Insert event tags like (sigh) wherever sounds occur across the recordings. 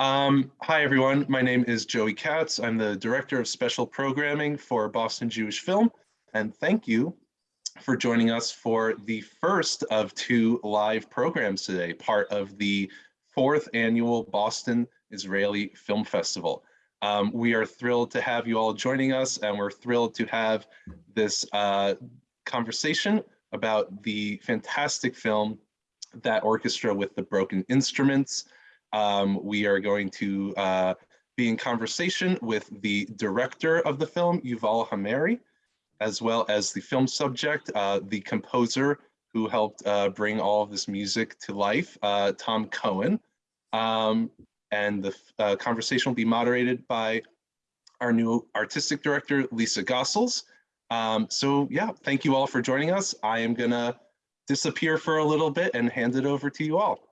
Um, hi, everyone. My name is Joey Katz. I'm the Director of Special Programming for Boston Jewish Film. And thank you for joining us for the first of two live programs today, part of the fourth annual Boston Israeli Film Festival. Um, we are thrilled to have you all joining us and we're thrilled to have this uh, conversation about the fantastic film, That Orchestra with the Broken Instruments. Um, we are going to uh, be in conversation with the director of the film, Yuval Hameiri, as well as the film subject, uh, the composer who helped uh, bring all of this music to life, uh, Tom Cohen. Um, and the uh, conversation will be moderated by our new artistic director, Lisa Gossels. Um, so yeah, thank you all for joining us. I am gonna disappear for a little bit and hand it over to you all.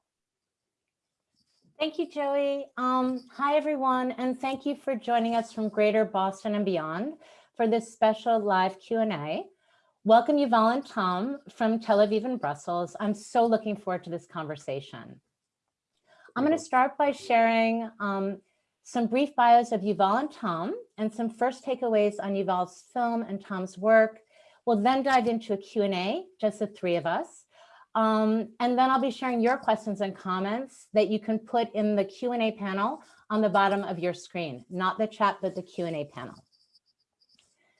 Thank you, Joey. Um, hi, everyone, and thank you for joining us from Greater Boston and beyond for this special live Q&A. Welcome Yuval and Tom from Tel Aviv and Brussels. I'm so looking forward to this conversation. I'm going to start by sharing um, some brief bios of Yuval and Tom and some first takeaways on Yuval's film and Tom's work. We'll then dive into a Q&A, just the three of us. Um, and then I'll be sharing your questions and comments that you can put in the Q&A panel on the bottom of your screen, not the chat, but the Q&A panel.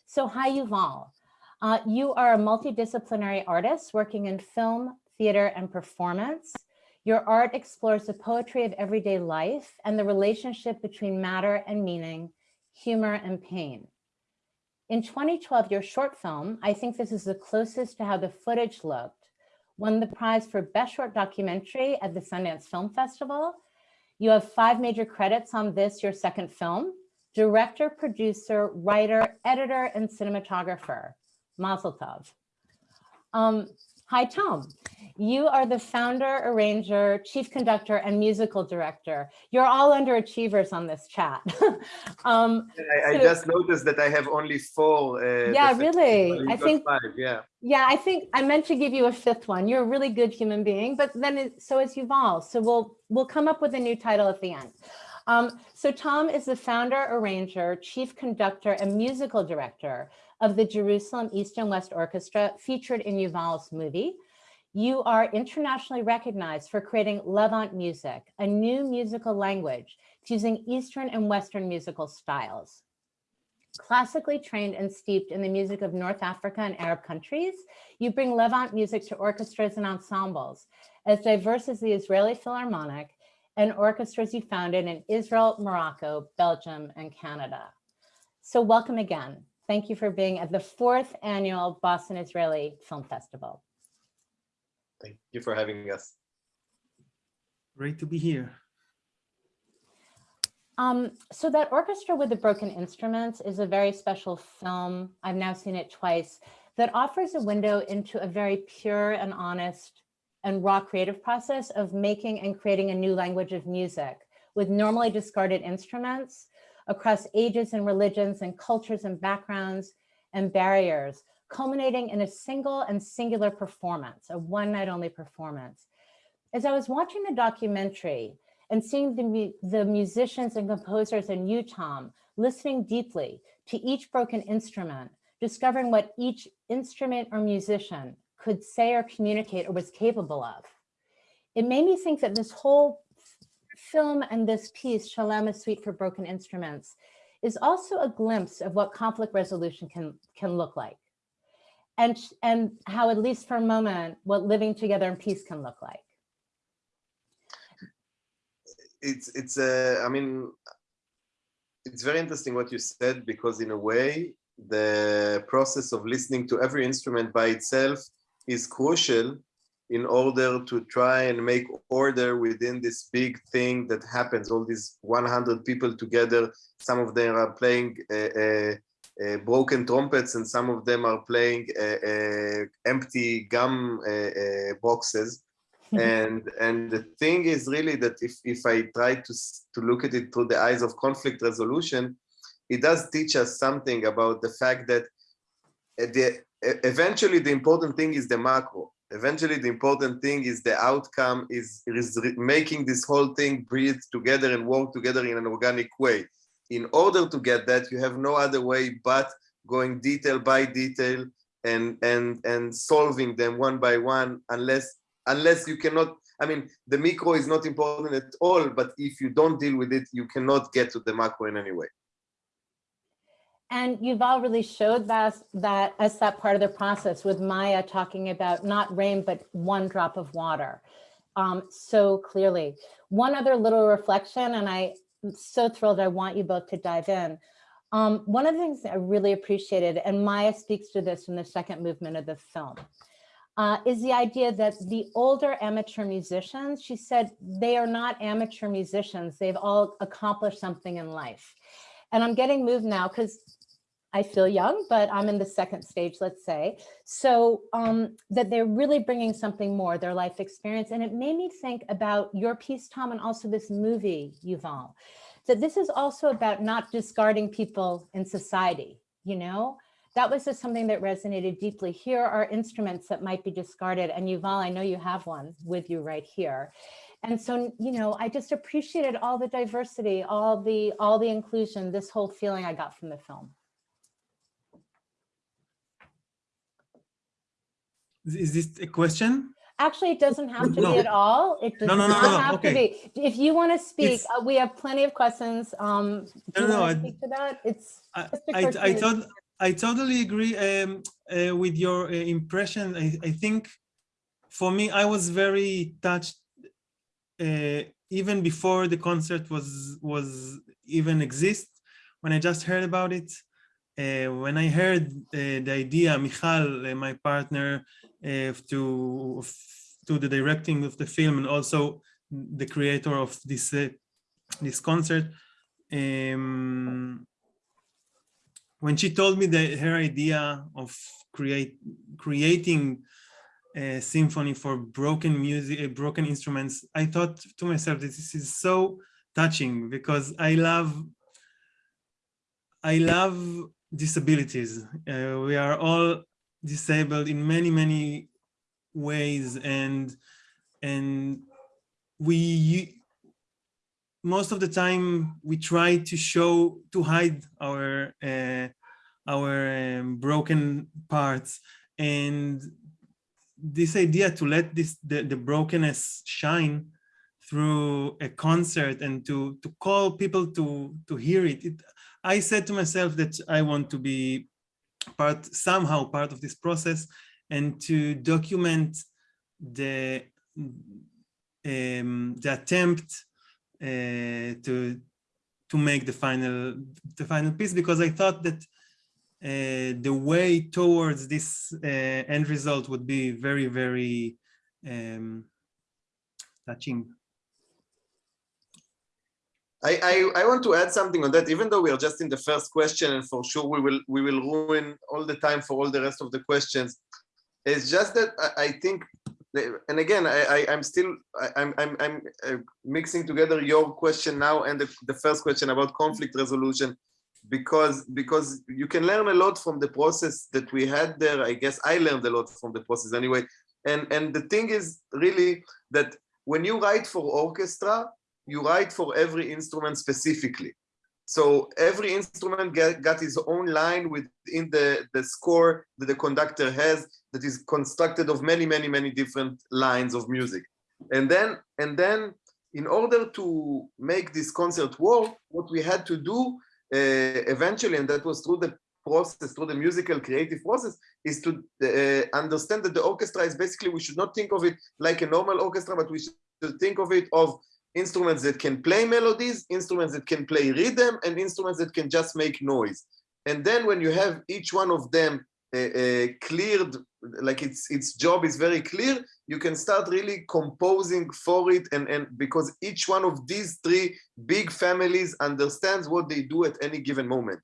So hi, Yuval. Uh, you are a multidisciplinary artist working in film, theater, and performance. Your art explores the poetry of everyday life and the relationship between matter and meaning, humor and pain. In 2012, your short film, I think this is the closest to how the footage looked, won the prize for Best Short Documentary at the Sundance Film Festival. You have five major credits on this, your second film, director, producer, writer, editor, and cinematographer. Mazel tov. Um, hi, Tom. You are the founder, arranger, chief conductor, and musical director. You're all underachievers on this chat. (laughs) um, I, I so, just noticed that I have only four. Uh, yeah, really. I think. Five, yeah. Yeah, I think I meant to give you a fifth one. You're a really good human being, but then it, so is Yuval. So we'll we'll come up with a new title at the end. Um, so Tom is the founder, arranger, chief conductor, and musical director of the Jerusalem East and West Orchestra featured in Yuval's movie. You are internationally recognized for creating Levant music, a new musical language fusing Eastern and Western musical styles. Classically trained and steeped in the music of North Africa and Arab countries, you bring Levant music to orchestras and ensembles, as diverse as the Israeli Philharmonic and orchestras you founded in Israel, Morocco, Belgium, and Canada. So welcome again. Thank you for being at the fourth annual Boston Israeli Film Festival. Thank you for having us. Great to be here. Um, so that Orchestra with the Broken Instruments is a very special film. I've now seen it twice that offers a window into a very pure and honest and raw creative process of making and creating a new language of music with normally discarded instruments across ages and religions and cultures and backgrounds and barriers culminating in a single and singular performance, a one night only performance. As I was watching the documentary and seeing the, the musicians and composers in Utah listening deeply to each broken instrument, discovering what each instrument or musician could say or communicate or was capable of. It made me think that this whole film and this piece, Shalom, Suite for Broken Instruments, is also a glimpse of what conflict resolution can, can look like and, and how, at least for a moment, what living together in peace can look like. It's, it's, uh, I mean, it's very interesting what you said, because in a way, the process of listening to every instrument by itself is crucial in order to try and make order within this big thing that happens. All these 100 people together some of them are playing uh, uh, uh, broken trumpets and some of them are playing uh, uh, empty gum boxes (laughs) and and the thing is really that if if i try to to look at it through the eyes of conflict resolution it does teach us something about the fact that uh, the eventually the important thing is the macro eventually the important thing is the outcome is, is making this whole thing breathe together and work together in an organic way. In order to get that, you have no other way but going detail by detail and and and solving them one by one unless unless you cannot i mean the micro is not important at all but if you don't deal with it you cannot get to the macro in any way and you've already showed us that as that part of the process with Maya talking about not rain, but one drop of water um, so clearly. One other little reflection, and I'm so thrilled I want you both to dive in. Um, one of the things that I really appreciated, and Maya speaks to this in the second movement of the film, uh, is the idea that the older amateur musicians, she said, they are not amateur musicians. They've all accomplished something in life. And I'm getting moved now because I feel young, but I'm in the second stage, let's say. So um, that they're really bringing something more, their life experience. And it made me think about your piece, Tom, and also this movie, Yuval, that this is also about not discarding people in society, you know? That was just something that resonated deeply. Here are instruments that might be discarded. And Yuval, I know you have one with you right here. And so, you know, I just appreciated all the diversity, all the all the inclusion, this whole feeling I got from the film. Is this a question? Actually, it doesn't have to No. be at all. It does No, no, no, not no, have to okay. be. If you want to speak, uh, we have plenty of questions. Um, do you want I- to speak to that? It's I, I, I thought I totally agree um, uh, with your uh, impression. I, I think for me, I was very touched uh, even before the concert was was even exist. When I just heard about it, uh, when I heard uh, the idea, Michal, uh, my partner, to to the directing of the film and also the creator of this this concert. Um, when she told me that her idea of create creating a symphony for broken music, uh, broken instruments, I thought to myself, this is so touching because I love, I love disabilities. Uh, we are all disabled in many, many ways and, and we most of the time we try to show to hide our uh, our um, broken parts. And this idea to let this the, the brokenness shine through a concert and to to call people to to hear it, it i said to myself that i want to be part somehow part of this process and to document the um, the attempt to to make the final the final piece because I thought that uh, the way towards this uh, end result would be very very um, touching. I, I, I want to add something on that, even though we are just in the first question, and for sure we will we will ruin all the time for all the rest of the questions. It's just that I, I think, and again, I, I'm still I'm I'm I'm uh, mixing together your question now and the, the first question about conflict resolution, because because you can learn a lot from the process that we had there. I guess I learned a lot from the process anyway. And and the thing is really that when you write for orchestra, you write for every instrument specifically. So every instrument get, got its own line within the, the score that the conductor has that is constructed of many, many, many different lines of music. And then, and then in order to make this concert work, what we had to do uh, eventually, and that was through the process, through the musical creative process, is to uh, understand that the orchestra is basically, we should not think of it like a normal orchestra, but we should think of it of instruments that can play melodies, instruments that can play rhythm, and instruments that can just make noise. And then when you have each one of them Uh, uh, cleared, like its its job is very clear, you can start really composing for it. And, and because each one of these three big families understands what they do at any given moment.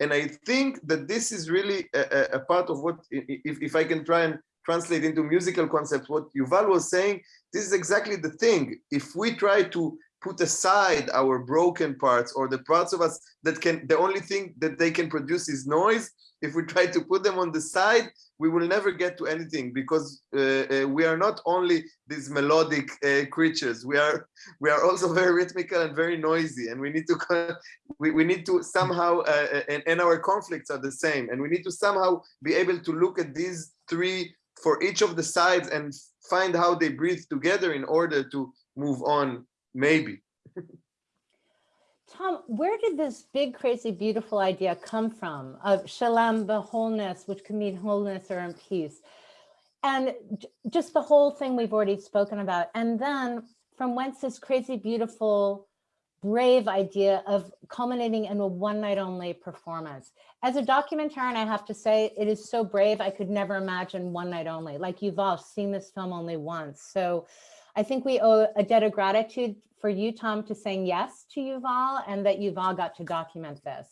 And I think that this is really a, a part of what, if, if I can try and translate into musical concepts, what Yuval was saying, this is exactly the thing. If we try to put aside our broken parts or the parts of us that can the only thing that they can produce is noise. If we try to put them on the side we will never get to anything because uh, uh, we are not only these melodic uh, creatures. We are we are also (laughs) very rhythmical and very noisy and we need to we, we need to somehow uh, uh, and, and our conflicts are the same and we need to somehow be able to look at these three for each of the sides and find how they breathe together in order to move on maybe Tom, where did this big, crazy, beautiful idea come from of shalom, the wholeness, which can mean wholeness or in peace? And just the whole thing we've already spoken about. And then from whence this crazy, beautiful, brave idea of culminating in a one night only performance. As a documentarian, I have to say it is so brave. I could never imagine one night only. Like you've all seen this film only once. So I think we owe a debt of gratitude for you, Tom, to saying yes to Yuval and that Yuval got to document this.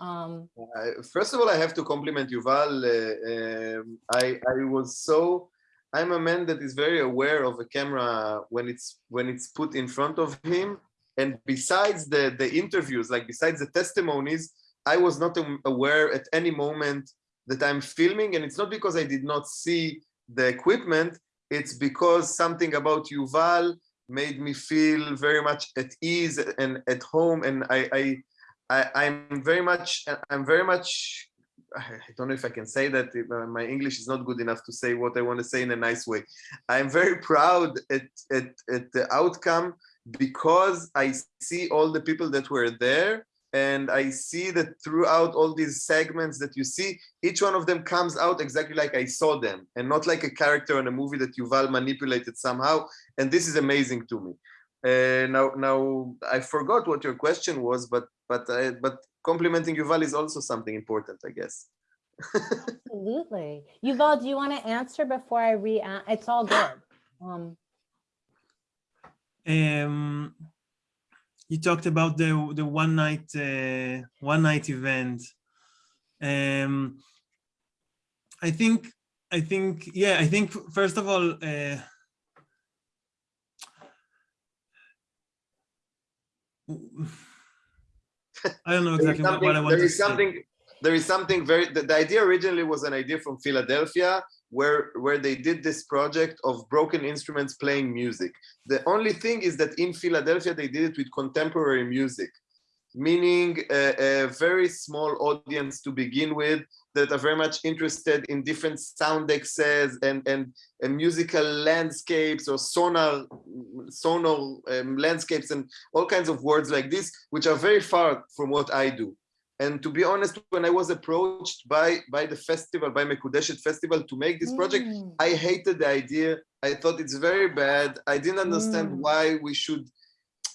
Um, uh, first of all, I have to compliment Yuval. Uh, um, I, I was so, I'm a man that is very aware of a camera when it's when it's put in front of him. And besides the, the interviews, like besides the testimonies, I was not aware at any moment that I'm filming. And it's not because I did not see the equipment, it's because something about Yuval made me feel very much at ease and at home. And I, I, I am very much, I'm very much, I don't know if I can say that. Uh, my English is not good enough to say what I want to say in a nice way. I'm very proud at, at, at the outcome because I see all the people that were there and I see that throughout all these segments that you see, each one of them comes out exactly like I saw them and not like a character in a movie that Yuval manipulated somehow. And this is amazing to me. Uh, now, now I forgot what your question was, but but uh, but complimenting Yuval is also something important, I guess. (laughs) Absolutely. Yuval, do you want to answer before I re? It's all good. Um, um you talked about the the one night uh, one night event. Um, I think I think yeah I think first of all. Uh, I don't know exactly what, I want to say. Something, there is something very, the, the idea originally was an idea from Philadelphia where where they did this project of broken instruments playing music. The only thing is that in Philadelphia they did it with contemporary music, meaning a, a very small audience to begin with that are very much interested in different sound excess and and, and musical landscapes or sonar sonar um, landscapes and all kinds of words like this, which are very far from what I do. And to be honest, when I was approached by, by the festival, by Mekudeshet Festival to make this project, mm. I hated the idea. I thought it's very bad. I didn't understand mm. why we should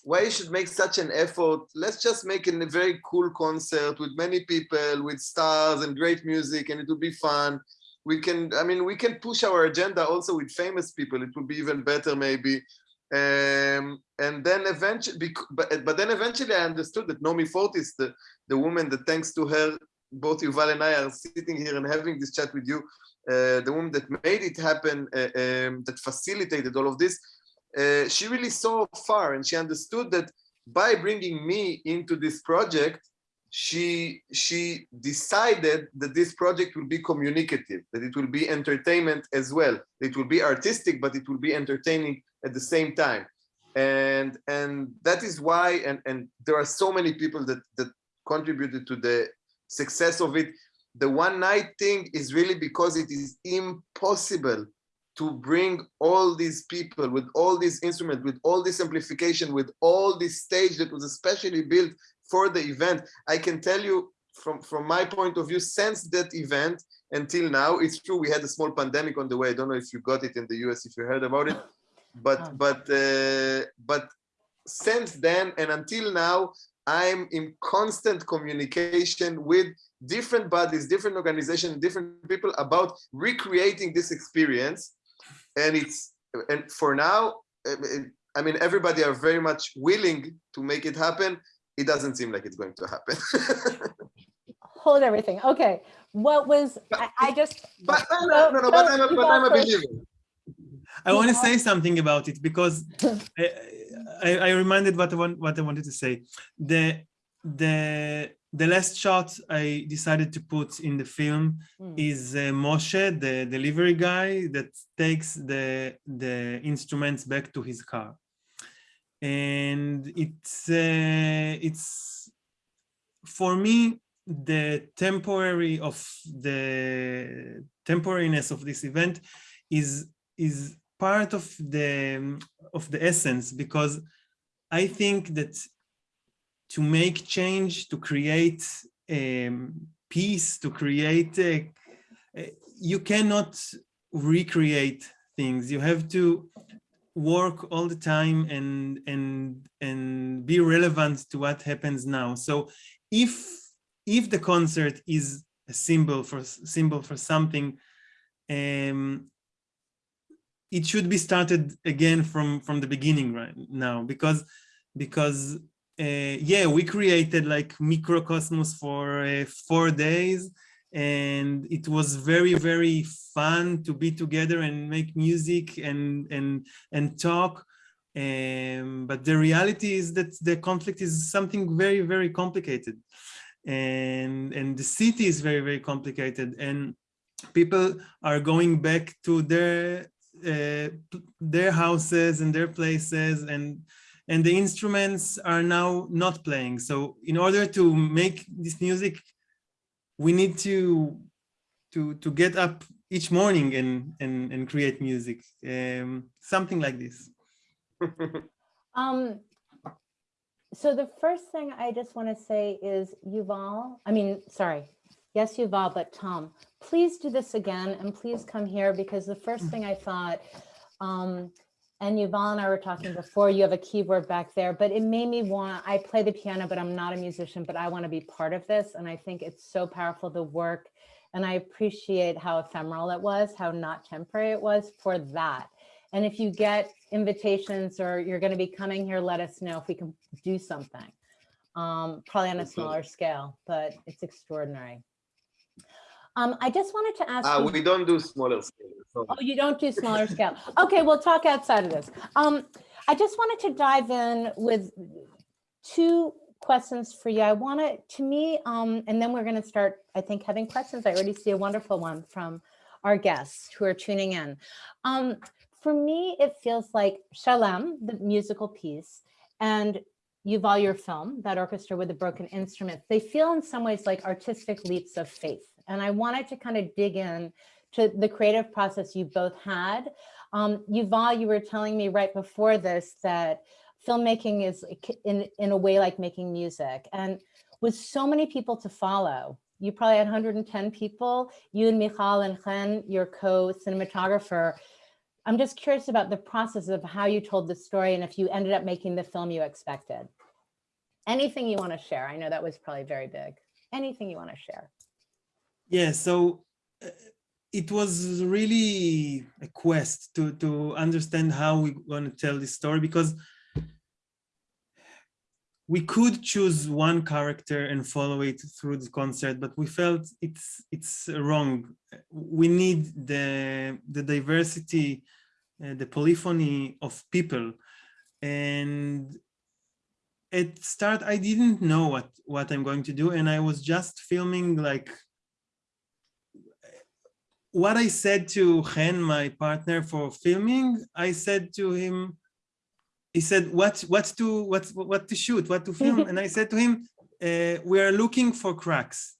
why you should make such an effort. Let's just make a very cool concert with many people, with stars and great music, and it will be fun. We can, I mean, we can push our agenda also with famous people. It will be even better, maybe. Um, and then eventually, but, but then eventually I understood that Nomi Fortis, the, the woman that thanks to her, both Yuval and I are sitting here and having this chat with you, uh, the woman that made it happen, uh, um, that facilitated all of this, uh, she really saw far and she understood that by bringing me into this project, she she decided that this project will be communicative, that it will be entertainment as well. It will be artistic, but it will be entertaining at the same time. And and that is why, and, and there are so many people that, that contributed to the success of it. The one night thing is really because it is impossible to bring all these people with all these instruments, with all this amplification, with all this stage that was especially built for the event. I can tell you from, from my point of view, since that event until now, it's true we had a small pandemic on the way. I don't know if you got it in the US, if you heard about it, but oh. but uh, but since then and until now, I'm in constant communication with different bodies, different organizations, different people about recreating this experience. And it's and for now, I mean, everybody are very much willing to make it happen. It doesn't seem like it's going to happen. (laughs) Hold everything. Okay. What was I, I just but no, no, no, no, but I'm a, but I'm a believer. I want to say something about it because uh, I, I reminded what I want, what I wanted to say. The the the last shot I decided to put in the film Mm. is uh, Moshe, the delivery guy that takes the the instruments back to his car, and it's uh, it's for me the temporary of the temporariness of this event is is part of the of the essence because I think that to make change, to create um, peace, to create, uh, uh, you cannot recreate things. You have to work all the time and and and be relevant to what happens now. So if if the concert is a symbol for symbol for something, um, it should be started again from from the beginning right now because because uh, yeah we created like microcosmos for uh, four days and it was very very fun to be together and make music and and and talk um, but the reality is that the conflict is something very very complicated and and the city is very very complicated and people are going back to their uh, their houses and their places and and the instruments are now not playing. So in order to make this music we need to to to get up each morning and and and create music um something like this. (laughs) Um, so the first thing I just want to say is Yuval, I mean, sorry, yes, Yuval, but Tom, please do this again and please come here because the first thing I thought, um, and Yuval and I were talking before, you have a keyboard back there, but it made me want, I play the piano, but I'm not a musician, but I want to be part of this. And I think it's so powerful, the work. And I appreciate how ephemeral it was, how not temporary it was for that. And if you get invitations or you're going to be coming here, let us know if we can do something. Um, probably on a smaller scale, but it's extraordinary. Um, I just wanted to ask you. we don't do smaller scale. sorry. Oh, you don't do smaller scale. Okay, we'll talk outside of this. Um, I just wanted to dive in with two questions for you. I want to, to me, um, and then we're going to start, I think, having questions. I already see a wonderful one from our guests who are tuning in. Um, for me, it feels like Shalem, the musical piece, and Yuval, your film, that orchestra with the broken instruments, they feel in some ways like artistic leaps of faith. And I wanted to kind of dig in to the creative process you both had. Um, Yuval, you were telling me right before this that filmmaking is in, in a way like making music. And with so many people to follow, you probably had 110 people, you and Michal and Chen, your co-cinematographer. I'm just curious about the process of how you told the story and if you ended up making the film you expected. Anything you want to share? I know that was probably very big. Anything you want to share? Yeah, so uh, it was really a quest to to understand how we want to tell this story because we could choose one character and follow it through the concert, but we felt it's it's wrong. We need the the diversity, uh, the polyphony of people, and at start I didn't know what what I'm going to do, and I was just filming like what I said to Chen, my partner for filming, I said to him, he said, what, what to, what, what to shoot, what to film? (laughs) and I said to him, uh, we are looking for cracks.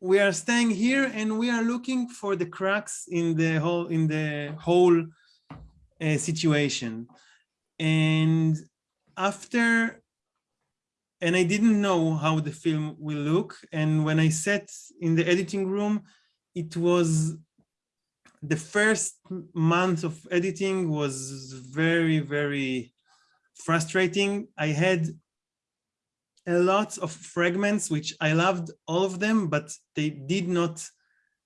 We are staying here and we are looking for the cracks in the whole, in the whole uh, situation. And after and I didn't know how the film will look. And when I sat in the editing room, it was the first month of editing was very, very frustrating. I had a lot of fragments, which I loved all of them, but they did not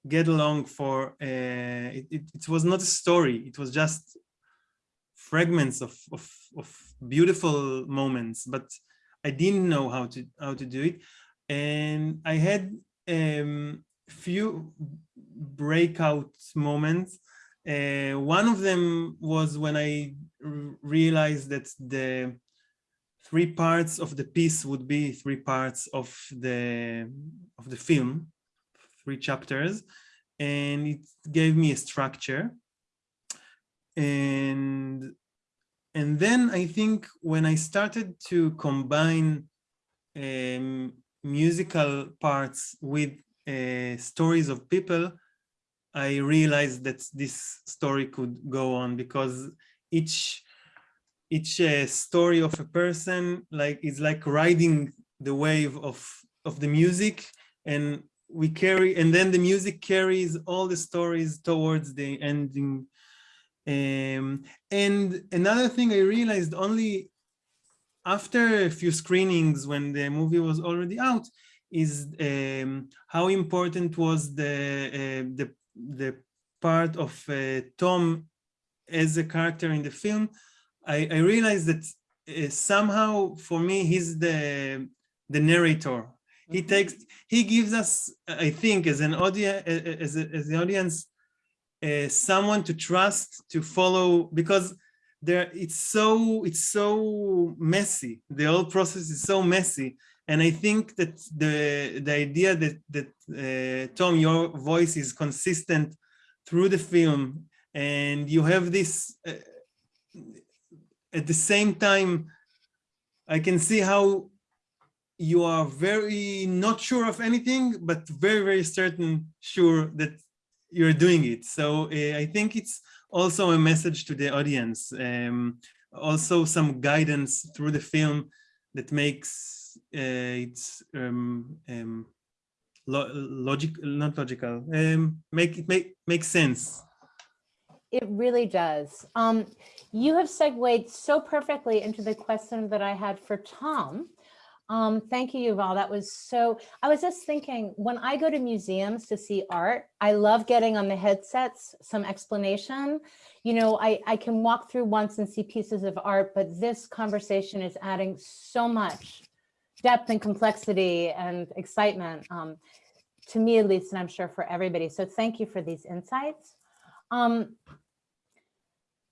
get along for, uh, it, it, it was not a story. It was just fragments of, of, of beautiful moments, but I didn't know how to, how to do it. And I had um, few breakout moments Uh, one of them was when I realized that the three parts of the piece would be three parts of the of the film, three chapters, and it gave me a structure. And and then I think when I started to combine um, musical parts with stories of people, I realized that this story could go on because each each uh, story of a person like is like riding the wave of of the music and we carry and then the music carries all the stories towards the ending. Um, and another thing I realized only after a few screenings when the movie was already out is um, how important was the uh, the the part of uh, Tom as a character in the film. I, I realized that uh, somehow for me he's the the narrator. He Mhm. takes he gives us I think as an audience as a, as the audience uh, someone to trust to follow because there it's so it's so messy the whole process is so messy and i think that the the idea that that uh, tom your voice is consistent through the film and you have this uh, at the same time i can see how you are very not sure of anything but very very certain sure that you're doing it. So uh, i think it's also a message to the audience um, also some guidance through the film that makes it's um, um, lo logic not logical um, make it make make sense It really does. Um, you have segued so perfectly into the question that I had for Tom. Um, thank you, Yuval. That was so, I was just thinking, when I go to museums to see art, I love getting on the headsets, some explanation. You know, I, I can walk through once and see pieces of art, but this conversation is adding so much depth and complexity and excitement, um, to me at least, and I'm sure for everybody. So thank you for these insights. Um,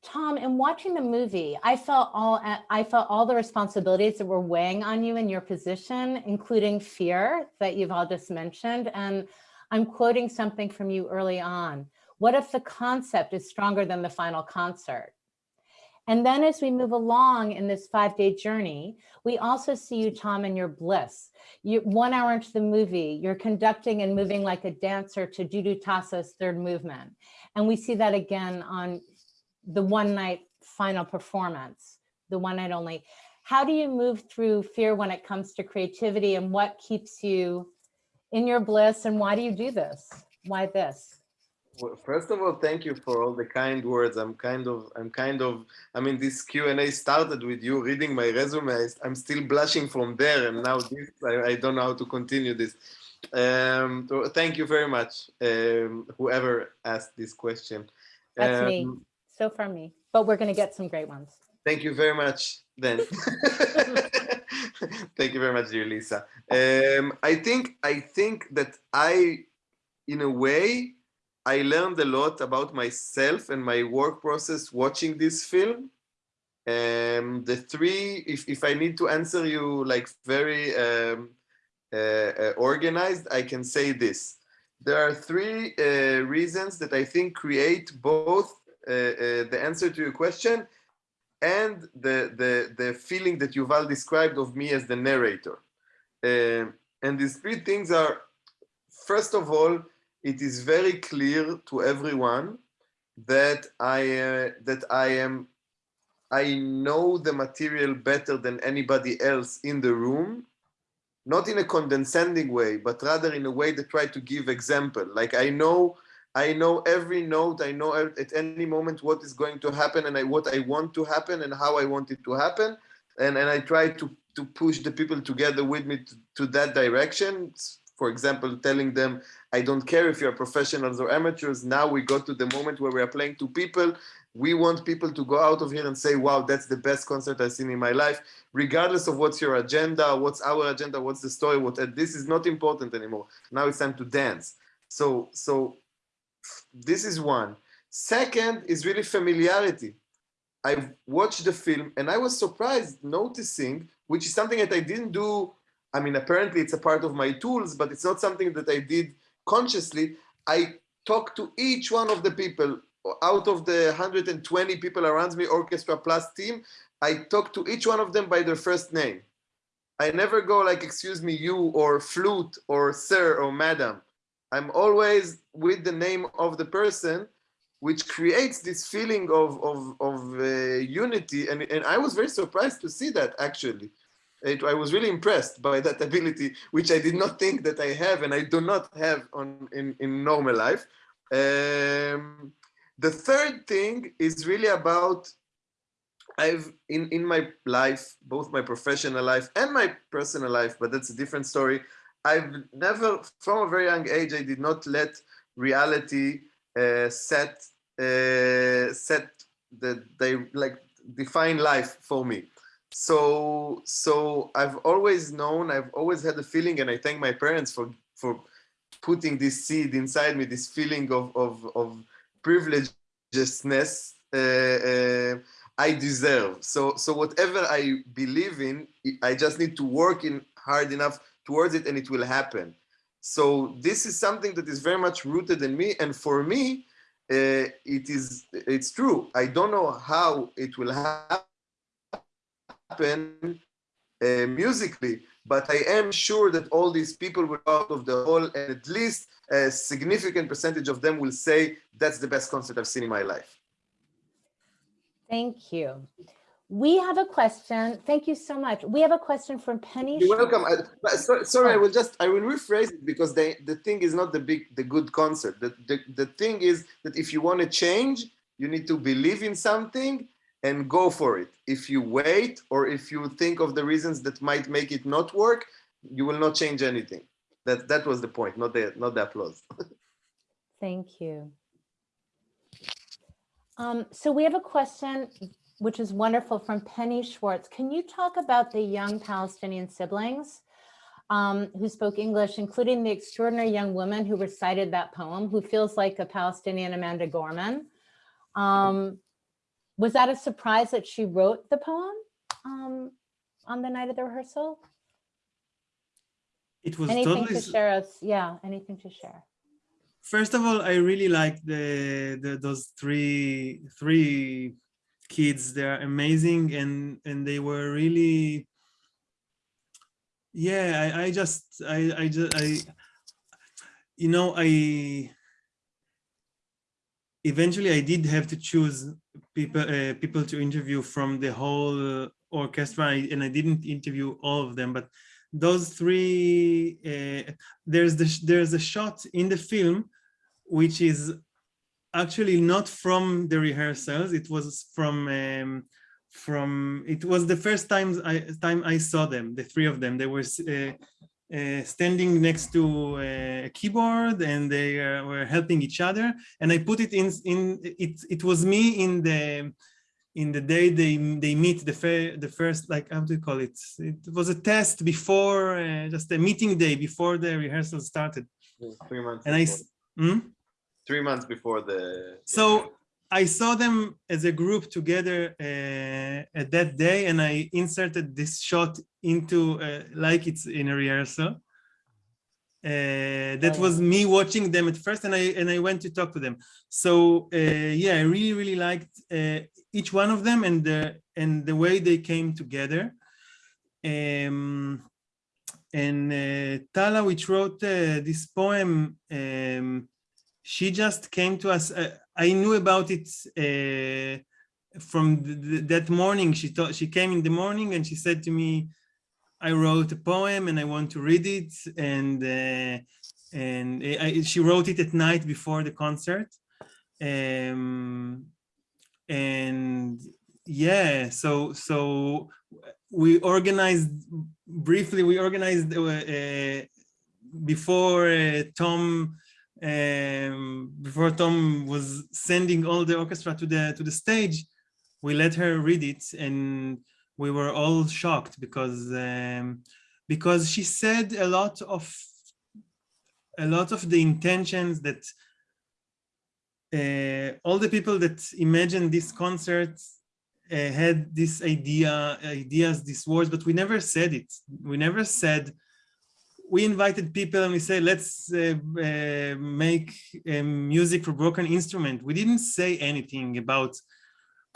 Tom, in watching the movie, I felt all I felt all the responsibilities that were weighing on you in your position, including fear that Yuval just mentioned. And I'm quoting something from you early on. What if the concept is stronger than the final concert? And then as we move along in this five-day journey, we also see you, Tom, in your bliss. You, one hour into the movie, you're conducting and moving like a dancer to Dudu Tassa's third movement. And we see that again on the one night final performance, the one night only. How do you move through fear when it comes to creativity and what keeps you in your bliss and why do you do this? Why this? Well, first of all, thank you for all the kind words. I'm kind of, I'm kind of, I mean, this Q&A started with you reading my resume. I'm still blushing from there. And now this, I, I don't know how to continue this. Um, so thank you very much, um, whoever asked this question. That's me. Um, So far me, but we're going to get some great ones. Thank you very much, then. (laughs) Thank you very much, dear Lisa. Um, I think I think that I, in a way, I learned a lot about myself and my work process watching this film. Um, the three, if, if I need to answer you like very um, uh, uh, organized, I can say this. There are three uh, reasons that I think create both uh, uh, the answer to your question and the, the, the feeling that Yuval described of me as the narrator. Um, and these three things are, first of all, it is very clear to everyone that I, uh, that I am, I know the material better than anybody else in the room, not in a condescending way, but rather in a way that try to give example. Like I know I know every note. I know at any moment what is going to happen and I, what I want to happen and how I want it to happen. And, and I try to, to push the people together with me to, to that direction. For example, telling them, I don't care if you're professionals or amateurs. Now we got to the moment where we are playing to people. We want people to go out of here and say, wow, that's the best concert I've seen in my life, regardless of what's your agenda, what's our agenda, what's the story, what this is not important anymore. Now it's time to dance. So, so this is one. Second is really familiarity. I watched the film and I was surprised noticing, which is something that I didn't do. I mean, apparently it's a part of my tools, but it's not something that I did consciously. I talked to each one of the people out of the 120 people around me, orchestra plus team. I talked to each one of them by their first name. I never go like, excuse me, you or flute or sir or madam. I'm always with the name of the person, which creates this feeling of, of, of uh, unity. And, and I was very surprised to see that actually. It, I was really impressed by that ability, which I did not think that I have and I do not have on in, in normal life. Um, the third thing is really about I've in in my life, both my professional life and my personal life, but that's a different story. I've never, from a very young age, I did not let reality uh, set uh, set the they like define life for me. So so I've always known, I've always had a feeling, and I thank my parents for for putting this seed inside me, this feeling of of of privilegedness. Uh, uh, I deserve. So, so whatever I believe in, I just need to work in hard enough towards it and it will happen. So this is something that is very much rooted in me. And for me, uh, it is, it's true. I don't know how it will happen uh, musically, but I am sure that all these people will out of the hall and at least a significant percentage of them will say, that's the best concert I've seen in my life. Thank you. We have a question. Thank you so much. We have a question from Penny. You're welcome. I, sorry, sorry, I will just I will rephrase it because the the thing is not the big the good concert. The, the the thing is that if you want to change, you need to believe in something and go for it. If you wait or if you think of the reasons that might make it not work, you will not change anything. That that was the point, not the not the applause. (laughs) Thank you. Um, so we have a question, which is wonderful from Penny Schwartz. Can you talk about the young Palestinian siblings um, who spoke English, including the extraordinary young woman who recited that poem, who feels like a Palestinian Amanda Gorman? Um, was that a surprise that she wrote the poem um, on the night of the rehearsal? It was anything totally... to share us? Yeah, anything to share first of all, I really like the, the those three three kids. They're amazing, and and they were really, yeah. I I just I I just I, you know, I eventually I did have to choose people uh, people to interview from the whole orchestra, and I didn't interview all of them, but those three uh, there's the there's a shot in the film which is actually not from the rehearsals. It was from um, from it was the first time I time I saw them, the three of them. They were uh, uh, standing next to uh, a keyboard and they uh, were helping each other. And I put it in in it. It was me in the in the day they they meet the fair the first like how do you call it? It was a test before uh, just a meeting day before the rehearsal started. Three months. And I. Hmm? three months before the. So I saw them as a group together uh, at that day, and I inserted this shot into uh, like it's in a rehearsal. Uh, that was me watching them at first, and I and I went to talk to them. So uh, yeah, I really really liked uh, each one of them and the and the way they came together. Um, and uh, Tala, which wrote this poem. Um, she just came to us. Uh, I knew about it uh, from the, that morning. She thought she came in the morning and she said to me, "I wrote a poem and I want to read it." And uh, and I, she wrote it at night before the concert. Um, and yeah, so so we organized briefly. We organized uh, uh, before uh, Tom um, before Tom was sending all the orchestra to the to the stage, we let her read it, and we were all shocked because um, because she said a lot of a lot of the intentions that uh, all the people that imagined this concert uh, had this idea, ideas, these words, but we never said it. We never said, we invited people and we say, let's uh, uh, make um, music for broken instrument. We didn't say anything about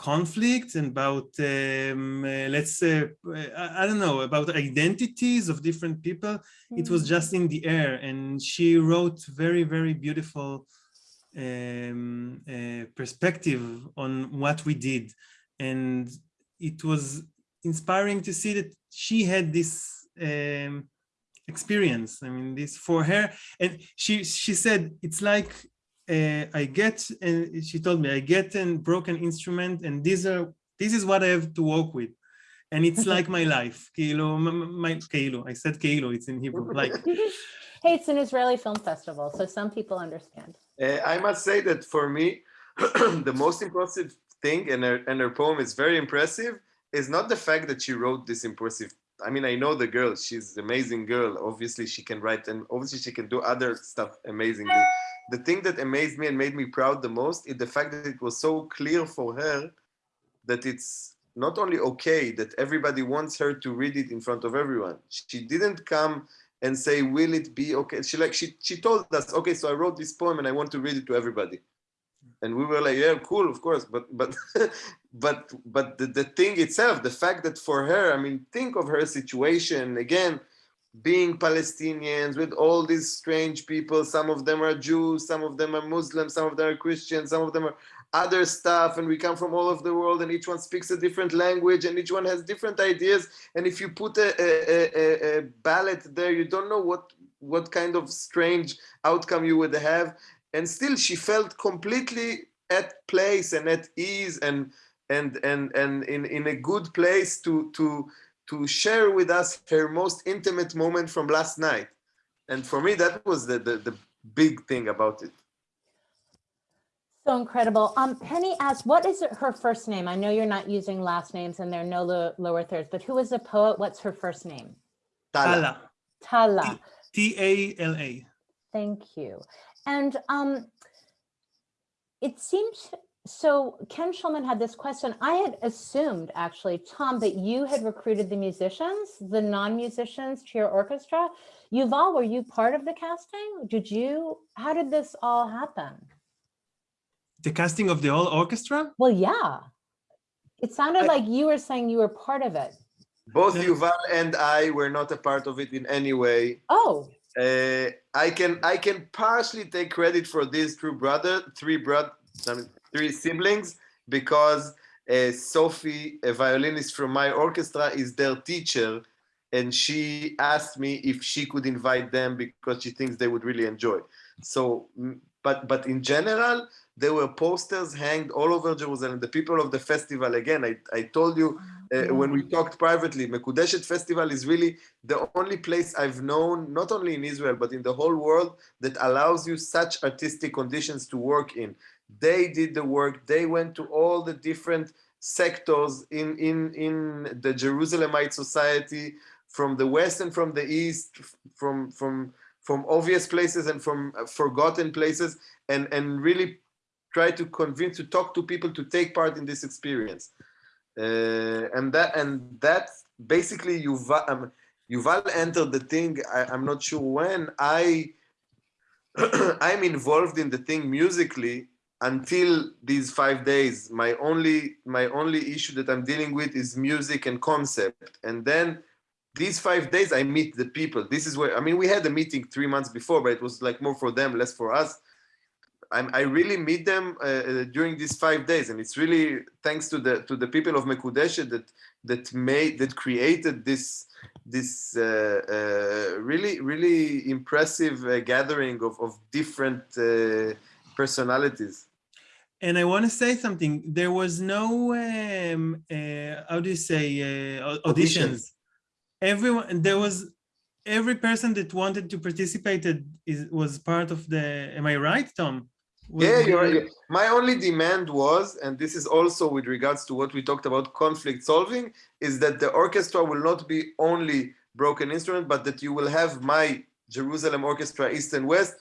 conflict and about, um, uh, let's say, I, I, don't know, about identities of different people. Mm. It was just in the air. And she wrote very, very beautiful um, uh, perspective on what we did. And it was inspiring to see that she had this um, experience. I mean, this for her. And she, she said, it's like uh, I get, and she told me, I get a broken instrument and these are, this is what I have to work with. And it's like my (laughs) life. Kilo, my, kilo. I said kilo, it's in Hebrew, like. (laughs) Hey, it's an Israeli film festival, so some people understand. Uh, I must say that for me, (clears throat) the most impressive thing, and her, and her poem is very impressive, is not the fact that she wrote this impressive. I mean, I know the girl, she's an amazing girl. Obviously, she can write, and obviously, she can do other stuff amazingly. The thing that amazed me and made me proud the most is the fact that it was so clear for her that it's not only okay that everybody wants her to read it in front of everyone. She didn't come and say, will it be okay? She like she she told us, okay, so I wrote this poem and I want to read it to everybody. And we were like, yeah, cool, of course. But but (laughs) but but the, the thing itself, the fact that for her, I mean, think of her situation again, being Palestinians with all these strange people. Some of them are Jews, some of them are Muslims, some of them are Christians, some of them are other stuff and we come from all over the world and each one speaks a different language and each one has different ideas and if you put a, a, a, a ballot there you don't know what what kind of strange outcome you would have and still she felt completely at place and at ease and and and and in in a good place to to to share with us her most intimate moment from last night and for me that was the the, the big thing about it so incredible. Um, Penny asked, what is her first name? I know you're not using last names and there are no lo lower thirds, but who is the poet? What's her first name? Tala. Tala. T-A-L-A. Thank you. And um, it seems, so Ken Schulman had this question. I had assumed actually, Tom, that you had recruited the musicians, the non-musicians to your orchestra. Yuval, were you part of the casting? Did you, how did this all happen? the casting of the whole orchestra? Well, yeah. It sounded I, like you were saying you were part of it. Both Yuval and I were not a part of it in any way. Oh. Uh, I can I can partially take credit for these two brother, three brother, three siblings, because uh, Sophie, a violinist from my orchestra, is their teacher, and she asked me if she could invite them because she thinks they would really enjoy. So, but but in general, there were posters hanged all over Jerusalem. The people of the festival, again, I, I told you uh, when we talked privately, Mekudeshet Festival is really the only place I've known, not only in Israel, but in the whole world, that allows you such artistic conditions to work in. They did the work, they went to all the different sectors in, in, in the Jerusalemite society, from the west and from the east, from, from, from obvious places and from forgotten places, and, and really try to convince to talk to people to take part in this experience. Uh, and that and that basically Yuval, um, Yuval entered the thing I, am not sure when I (clears throat) I'm involved in the thing musically until these five days. My only my only issue that I'm dealing with is music and concept. And then these five days I meet the people. This is where I mean we had a meeting three months before but it was like more for them less for us I'm, i really meet them uh, uh, during these five days, and it's really thanks to the to the people of Mekudeshet that that made that created this this uh, uh, really really impressive uh, gathering of of different uh, personalities. And I want to say something. There was no um, how do you say auditions. auditions. Everyone there was every person that wanted to participate is, was part of the am i right tom yeah, you're right. My only demand was, and this is also with regards to what we talked about conflict solving, is that the orchestra will not be only broken instrument, but that you will have my Jerusalem Orchestra East and West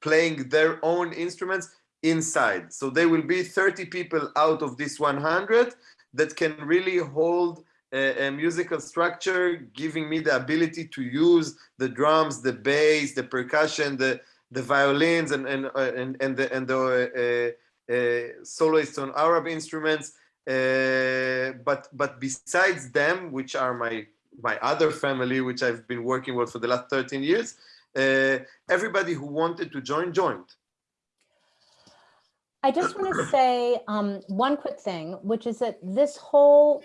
playing their own instruments inside. So there will be 30 people out of this 100 that can really hold a, a, musical structure, giving me the ability to use the drums, the bass, the percussion, the the violins, and and uh, and and the and the uh, uh, soloists on Arab instruments. Uh, but but besides them, which are my my other family, which I've been working with for the last 13 years, uh, everybody who wanted to join joined. I just want to say um, one quick thing, which is that this whole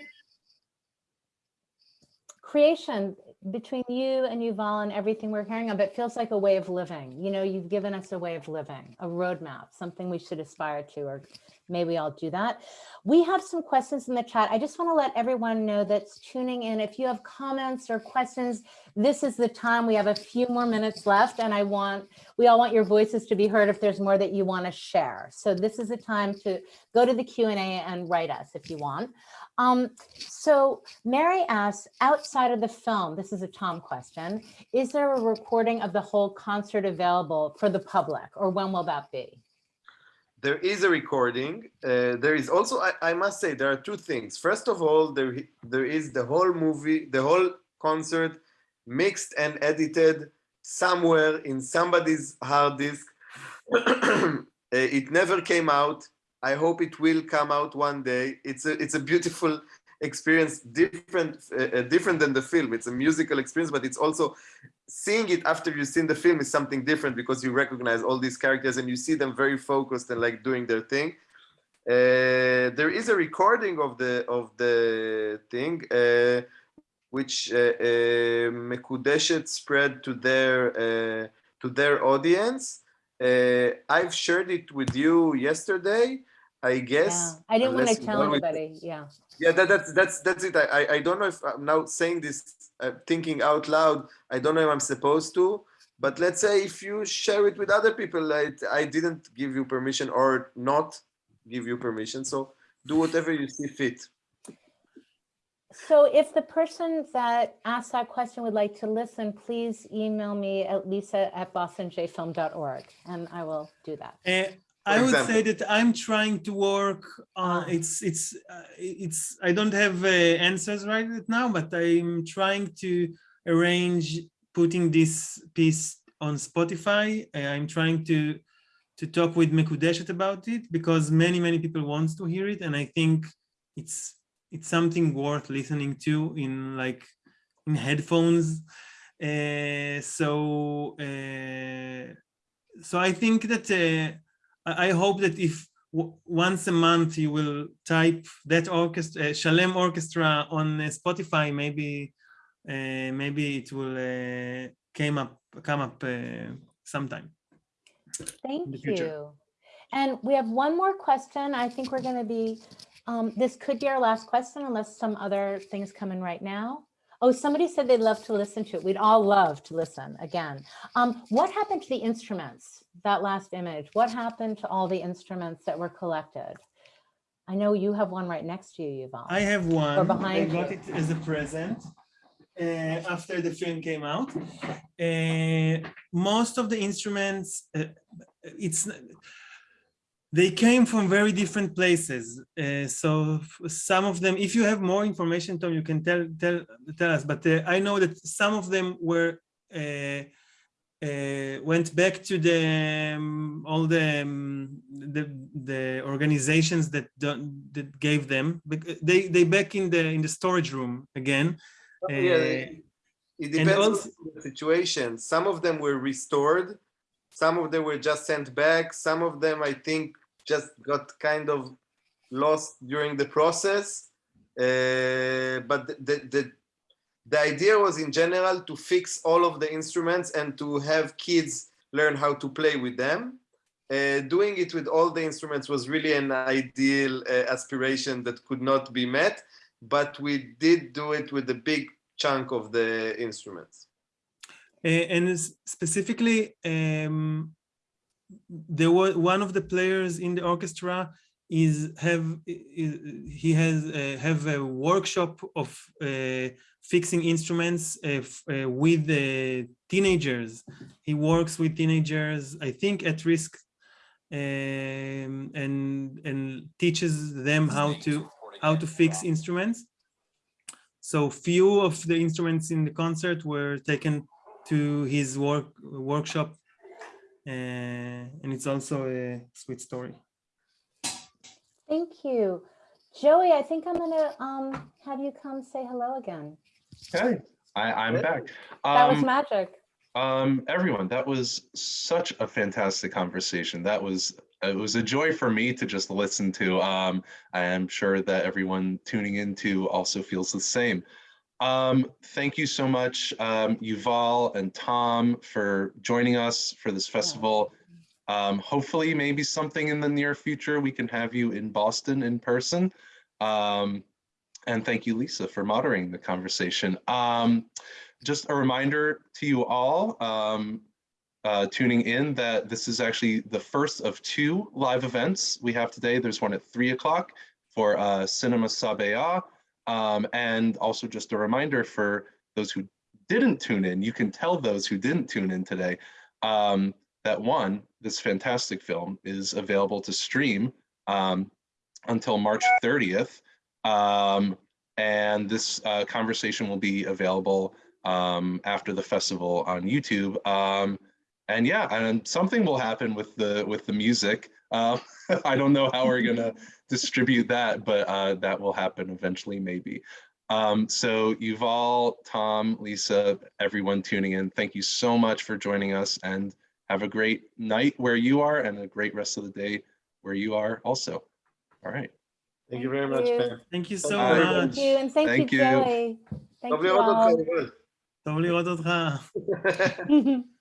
creation between you and Yuval and everything we're hearing of, it feels like a way of living. You know, you've given us a way of living, a roadmap, something we should aspire to, or maybe we all do that. We have some questions in the chat. I just want to let everyone know that's tuning in. If you have comments or questions, this is the time. We have a few more minutes left and I want, we all want your voices to be heard if there's more that you want to share. So this is the time to go to the Q&A and write us if you want. Um, so Mary asks, outside of the film, this is a Tom question, is there a recording of the whole concert available for the public or when will that be? There is a recording. Uh, there is also, I, I, must say, there are two things. First of all, there, there is the whole movie, the whole concert mixed and edited somewhere in somebody's hard disk. (clears throat) it never came out. I hope it will come out one day. It's a it's a beautiful experience, different uh, uh, different than the film. It's a musical experience, but it's also seeing it after you've seen the film is something different because you recognize all these characters and you see them very focused and like doing their thing. Uh, there is a recording of the of the thing, uh, which uh, uh Mekudeshet spread to their uh, to their audience. I've shared it with you yesterday. I guess. Yeah. I didn't want to tell anybody. Yeah. Yeah, that, that's that's that's it. I I don't know if I'm now saying this, uh, thinking out loud. I don't know if I'm supposed to, but let's say if you share it with other people, I I didn't give you permission or not give you permission. So do whatever you see fit. So if the person that asked that question would like to listen, please email me at lisa at bostonjfilm.org and I will do that. Uh, I would say that I'm trying to work on it's it's uh, it's I don't have uh, answers right now, but I'm trying to arrange putting this piece on Spotify. Uh, I'm trying to to talk with Mekudeshet about it because many many people want to hear it, and I think it's it's something worth listening to in like in headphones. Uh, so uh, so I think that uh, I hope that if once a month you will type that orchestra, uh, Shalem Orchestra on uh, Spotify, maybe uh, maybe it will uh, came up come up uh, sometime. Thank you. And we have one more question. I think we're going to be, um, this could be our last question unless some other things come in right now. Oh, somebody said they'd love to listen to it. We'd all love to listen again. Um, what happened to the instruments, that last image? What happened to all the instruments that were collected? I know you have one right next to you, Yuval. I have one. Or behind I got you. it as a present uh, after the film came out. Uh, most of the instruments, uh, it's they came from very different places. Uh, so some of them, if you have more information, Tom, you can tell tell tell us. But uh, I know that some of them were uh, uh went back to the um, all the, um, the the organizations that that gave them. They they back in the in the storage room again. yeah, uh, it depends also, on the situation. Some of them were restored some of them were just sent back some of them i think just got kind of lost during the process. Uh, but the, the, the idea was in general to fix all of the instruments and to have kids learn how to play with them. Uh, doing it with all the instruments was really an ideal uh, aspiration that could not be met, but we did do it with a big chunk of the instruments. And specifically, um, there was one of the players in the orchestra is have is, he has uh, have a workshop of uh, fixing instruments uh, uh with the teenagers he works with teenagers i think at risk um, and and teaches them how to how to fix instruments. So few of the instruments in the concert were taken to his work workshop, uh, and it's also a sweet story. Thank you. Joey, I think I'm gonna um have you come say hello again. Hey, I, I'm Yeah. back. That was Um, magic. Um, everyone, that was such a fantastic conversation. That was it was a joy for me to just listen to. Um, I am sure that everyone tuning into also feels the same. Um, thank you so much, um, Yuval and Tom, for joining us for this festival. Um, hopefully, maybe something in the near future we can have you in Boston in person. Um, and thank you, Lisa, for moderating the conversation. Um, just a reminder to you all um, uh, tuning in that this is actually the first of two live events we have today. There's one at three o'clock for uh, Cinema Sabaya. Um, and also just a reminder for those who didn't tune in, you can tell those who didn't tune in today um, that one, this fantastic film is available to stream um, until March 30th. Um, and this uh, conversation will be available um, after the festival on YouTube. Um, and yeah, and something will happen with the with the music. Uh, (laughs) I don't know how we're gonna (laughs) distribute that, but uh, that will happen eventually, maybe. Um, so Yuval, Tom, Lisa, everyone tuning in, thank you so much for joining us and have a great night where you are and a great rest of the day where you are also. All right. Thank, you very much, you. Thank you so Bye. much. Thank you, and thank, thank you, you, Joey. Thank you. (laughs)